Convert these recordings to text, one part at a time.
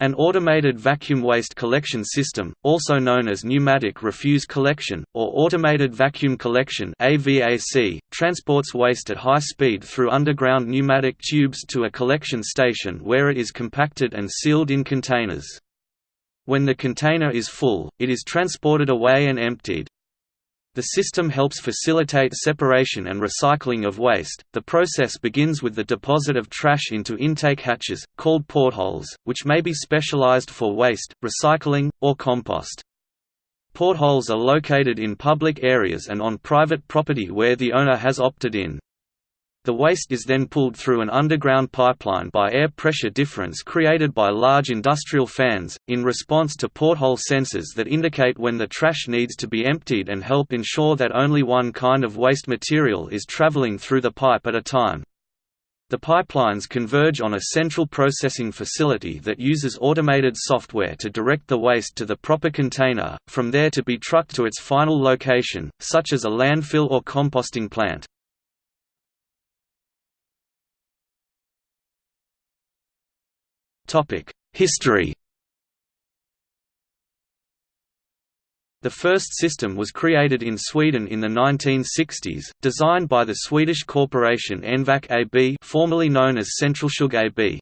An automated vacuum waste collection system, also known as pneumatic refuse collection, or automated vacuum collection AVAC, transports waste at high speed through underground pneumatic tubes to a collection station where it is compacted and sealed in containers. When the container is full, it is transported away and emptied. The system helps facilitate separation and recycling of waste. The process begins with the deposit of trash into intake hatches, called portholes, which may be specialized for waste, recycling, or compost. Portholes are located in public areas and on private property where the owner has opted in. The waste is then pulled through an underground pipeline by air pressure difference created by large industrial fans, in response to porthole sensors that indicate when the trash needs to be emptied and help ensure that only one kind of waste material is traveling through the pipe at a time. The pipelines converge on a central processing facility that uses automated software to direct the waste to the proper container, from there to be trucked to its final location, such as a landfill or composting plant. History The first system was created in Sweden in the 1960s, designed by the Swedish corporation Envac AB formerly known as Centralsug AB.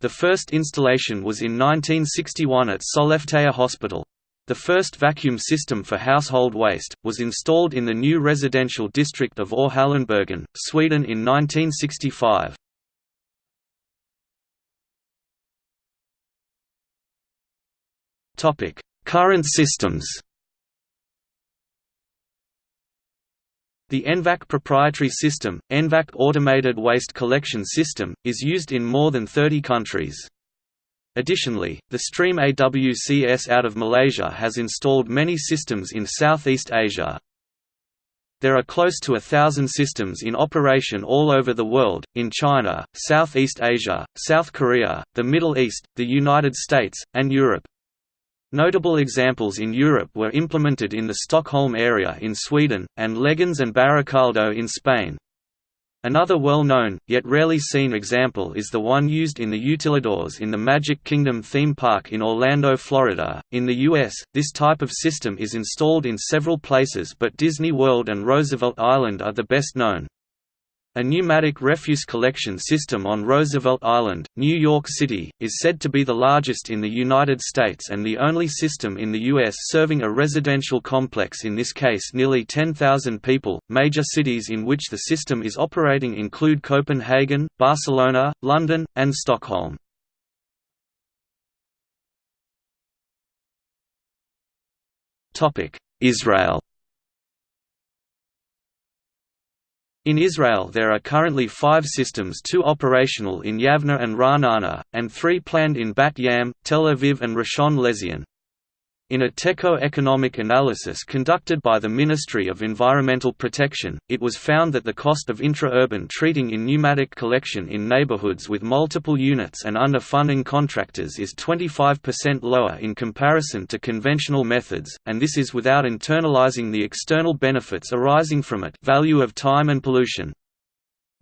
The first installation was in 1961 at Sollefteå Hospital. The first vacuum system for household waste, was installed in the new residential district of Orhallenbergen, Sweden in 1965. Topic: Current systems. The ENVAC proprietary system, ENVAC Automated Waste Collection System, is used in more than 30 countries. Additionally, the Stream AWCS out of Malaysia has installed many systems in Southeast Asia. There are close to a thousand systems in operation all over the world, in China, Southeast Asia, South Korea, the Middle East, the United States, and Europe. Notable examples in Europe were implemented in the Stockholm area in Sweden, and Leganés and Baracaldo in Spain. Another well-known, yet rarely seen example is the one used in the Utilidors in the Magic Kingdom theme park in Orlando, Florida. In the US, this type of system is installed in several places but Disney World and Roosevelt Island are the best known. A pneumatic refuse collection system on Roosevelt Island, New York City, is said to be the largest in the United States and the only system in the U.S. serving a residential complex in this case nearly 10,000 people. Major cities in which the system is operating include Copenhagen, Barcelona, London, and Stockholm. Israel In Israel there are currently five systems two operational in Yavne and Ra'anana, and three planned in Bat Yam, Tel Aviv and Rishon LeZion. In a techo-economic analysis conducted by the Ministry of Environmental Protection, it was found that the cost of intra-urban treating in pneumatic collection in neighborhoods with multiple units and under funding contractors is 25% lower in comparison to conventional methods, and this is without internalizing the external benefits arising from it value of time and pollution.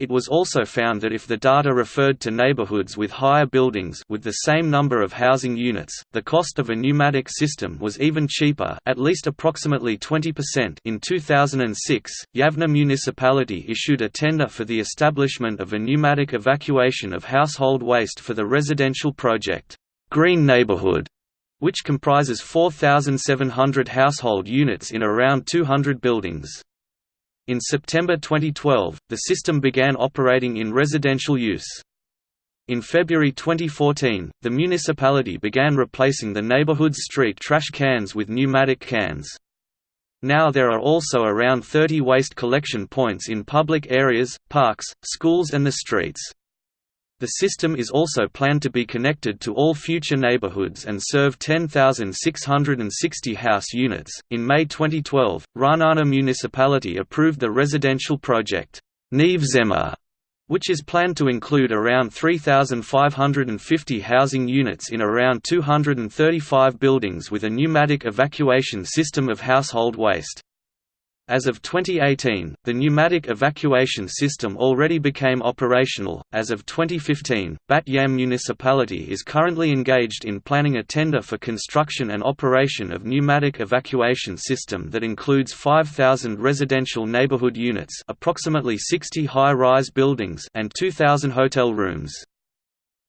It was also found that if the data referred to neighborhoods with higher buildings with the same number of housing units, the cost of a pneumatic system was even cheaper at least approximately 20% in 2006, Yavne municipality issued a tender for the establishment of a pneumatic evacuation of household waste for the residential project, Green Neighborhood, which comprises 4,700 household units in around 200 buildings. In September 2012, the system began operating in residential use. In February 2014, the municipality began replacing the neighborhood's street trash cans with pneumatic cans. Now there are also around 30 waste collection points in public areas, parks, schools and the streets. The system is also planned to be connected to all future neighborhoods and serve 10,660 house units. In May 2012, Ra'anana municipality approved the residential project Neve which is planned to include around 3,550 housing units in around 235 buildings with a pneumatic evacuation system of household waste. As of 2018, the pneumatic evacuation system already became operational. As of 2015, Bat Yam municipality is currently engaged in planning a tender for construction and operation of pneumatic evacuation system that includes 5,000 residential neighborhood units, approximately 60 high-rise buildings, and 2,000 hotel rooms.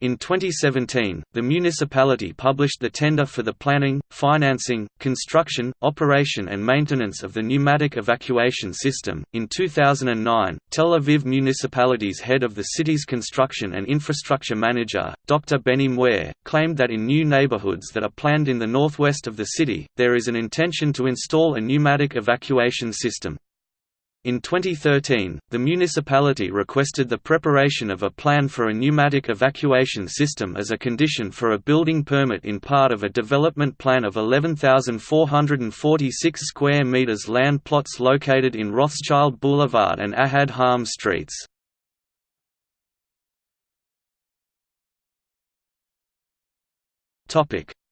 In 2017, the municipality published the tender for the planning, financing, construction, operation, and maintenance of the pneumatic evacuation system. In 2009, Tel Aviv municipality's head of the city's construction and infrastructure manager, Dr. Benny Muir, claimed that in new neighborhoods that are planned in the northwest of the city, there is an intention to install a pneumatic evacuation system. In 2013, the municipality requested the preparation of a plan for a pneumatic evacuation system as a condition for a building permit in part of a development plan of 11,446 square meters land plots located in Rothschild Boulevard and Ahad Ha'am streets.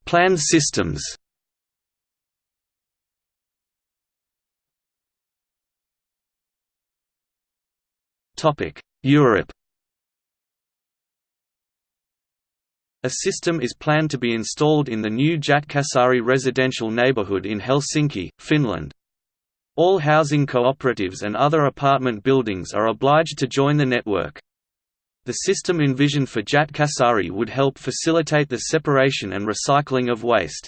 Planned systems Europe A system is planned to be installed in the new Jätkäsaari residential neighborhood in Helsinki, Finland. All housing cooperatives and other apartment buildings are obliged to join the network. The system envisioned for Jätkäsaari would help facilitate the separation and recycling of waste.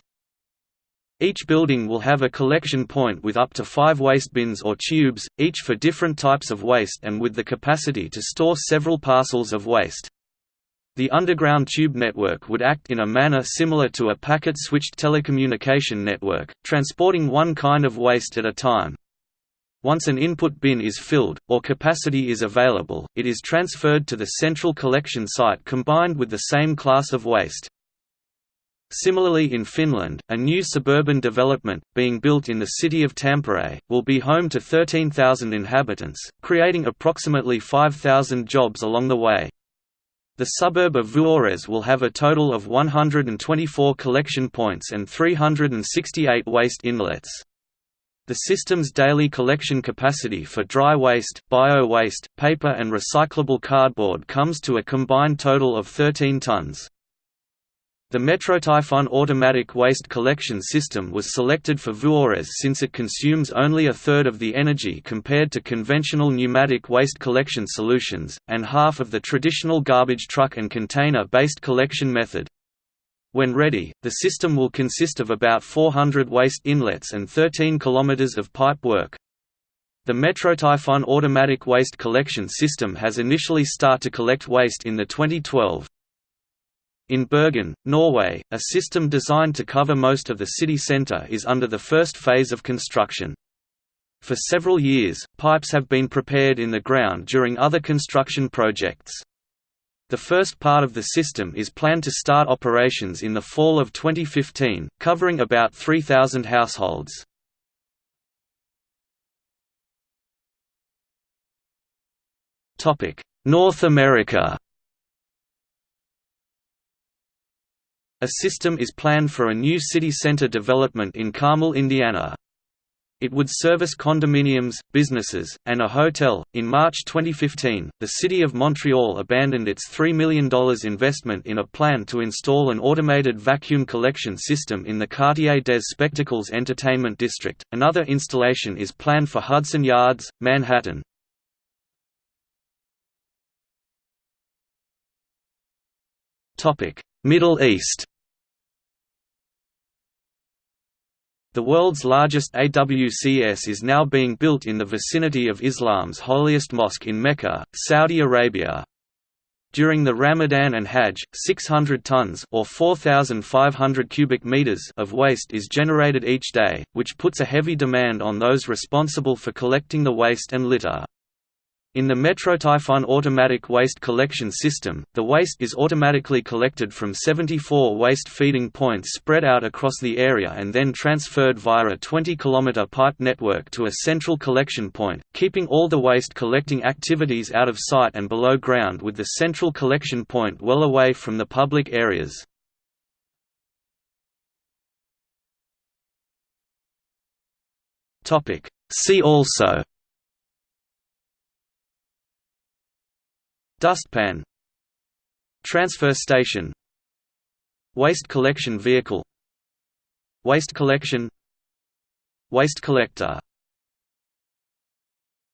Each building will have a collection point with up to five waste bins or tubes, each for different types of waste and with the capacity to store several parcels of waste. The underground tube network would act in a manner similar to a packet-switched telecommunication network, transporting one kind of waste at a time. Once an input bin is filled, or capacity is available, it is transferred to the central collection site combined with the same class of waste. Similarly in Finland, a new suburban development, being built in the city of Tampere, will be home to 13,000 inhabitants, creating approximately 5,000 jobs along the way. The suburb of Vuores will have a total of 124 collection points and 368 waste inlets. The system's daily collection capacity for dry waste, bio-waste, paper and recyclable cardboard comes to a combined total of 13 tons. The MetroTaifun automatic waste collection system was selected for Vuores since it consumes only a third of the energy compared to conventional pneumatic waste collection solutions, and half of the traditional garbage truck and container-based collection method. When ready, the system will consist of about 400 waste inlets and 13 km of pipe work. The MetroTaifun automatic waste collection system has initially start to collect waste in the 2012 in Bergen, Norway, a system designed to cover most of the city centre is under the first phase of construction. For several years, pipes have been prepared in the ground during other construction projects. The first part of the system is planned to start operations in the fall of 2015, covering about 3,000 households. North America A system is planned for a new city center development in Carmel, Indiana. It would service condominiums, businesses, and a hotel. In March 2015, the City of Montreal abandoned its $3 million investment in a plan to install an automated vacuum collection system in the Quartier des Spectacles Entertainment District. Another installation is planned for Hudson Yards, Manhattan. Middle East The world's largest AWCS is now being built in the vicinity of Islam's holiest mosque in Mecca, Saudi Arabia. During the Ramadan and Hajj, 600 tons or 4500 cubic meters of waste is generated each day, which puts a heavy demand on those responsible for collecting the waste and litter. In the MetroTaifun automatic waste collection system, the waste is automatically collected from 74 waste feeding points spread out across the area and then transferred via a 20 km pipe network to a central collection point, keeping all the waste collecting activities out of sight and below ground with the central collection point well away from the public areas. See also Dustpan Transfer station Waste collection vehicle Waste collection Waste collector